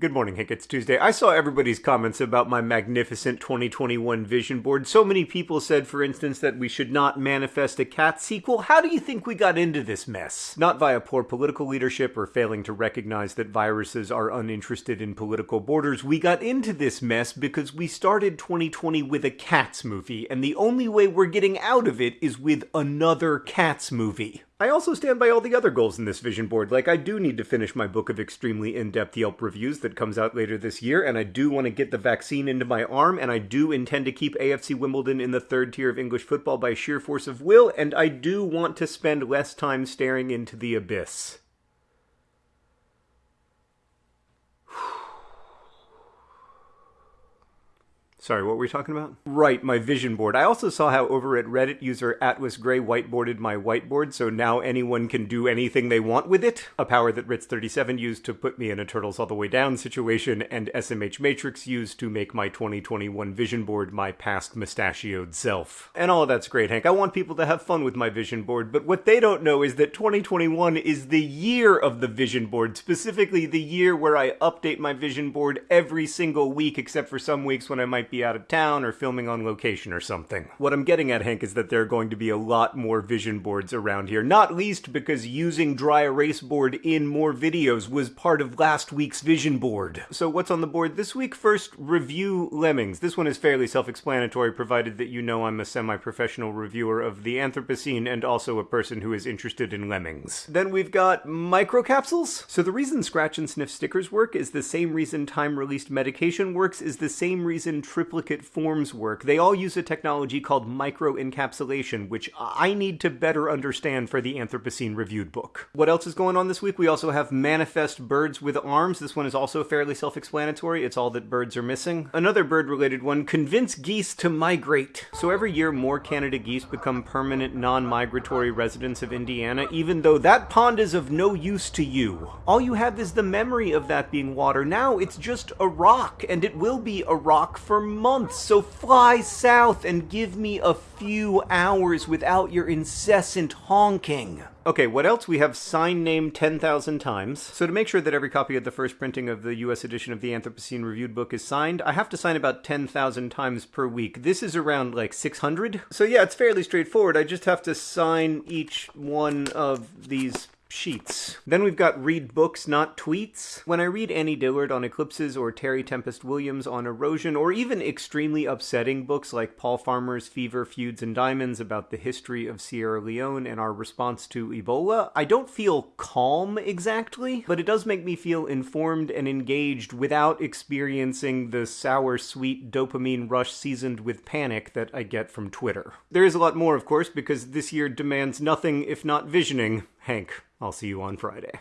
Good morning, Hank. It's Tuesday. I saw everybody's comments about my magnificent 2021 vision board. So many people said, for instance, that we should not manifest a cat sequel. How do you think we got into this mess? Not via poor political leadership or failing to recognize that viruses are uninterested in political borders. We got into this mess because we started 2020 with a Cats movie, and the only way we're getting out of it is with another Cats movie. I also stand by all the other goals in this vision board. Like, I do need to finish my book of extremely in depth Yelp reviews that comes out later this year, and I do want to get the vaccine into my arm, and I do intend to keep AFC Wimbledon in the third tier of English football by sheer force of will, and I do want to spend less time staring into the abyss. Sorry, what were we talking about? Right, my vision board. I also saw how over at Reddit user Atlas Gray whiteboarded my whiteboard, so now anyone can do anything they want with it. A power that Ritz37 used to put me in a Turtles All the Way Down situation, and SMH Matrix used to make my 2021 vision board my past mustachioed self. And all of that's great, Hank. I want people to have fun with my vision board, but what they don't know is that 2021 is the year of the vision board, specifically the year where I update my vision board every single week, except for some weeks when I might be out of town or filming on location or something. What I'm getting at, Hank, is that there are going to be a lot more vision boards around here, not least because using dry erase board in more videos was part of last week's vision board. So what's on the board this week? First, review Lemmings. This one is fairly self-explanatory, provided that you know I'm a semi-professional reviewer of the Anthropocene and also a person who is interested in lemmings. Then we've got microcapsules. So the reason Scratch and Sniff stickers work is the same reason time-released medication works is the same reason triplicate forms work. They all use a technology called microencapsulation, which I need to better understand for the Anthropocene reviewed book. What else is going on this week? We also have Manifest Birds with Arms. This one is also fairly self-explanatory. It's all that birds are missing. Another bird-related one, Convince Geese to Migrate. So every year more Canada geese become permanent non-migratory residents of Indiana, even though that pond is of no use to you. All you have is the memory of that being water. Now it's just a rock, and it will be a rock for months, so fly south and give me a few hours without your incessant honking. Okay, what else? We have sign name 10,000 times. So to make sure that every copy of the first printing of the US edition of the Anthropocene Reviewed book is signed, I have to sign about 10,000 times per week. This is around like 600. So yeah, it's fairly straightforward. I just have to sign each one of these sheets. Then we've got read books, not tweets. When I read Annie Dillard on eclipses or Terry Tempest Williams on erosion, or even extremely upsetting books like Paul Farmer's Fever, Feuds, and Diamonds about the history of Sierra Leone and our response to Ebola, I don't feel calm exactly, but it does make me feel informed and engaged without experiencing the sour, sweet dopamine rush seasoned with panic that I get from Twitter. There is a lot more, of course, because this year demands nothing if not visioning. Hank, I'll see you on Friday.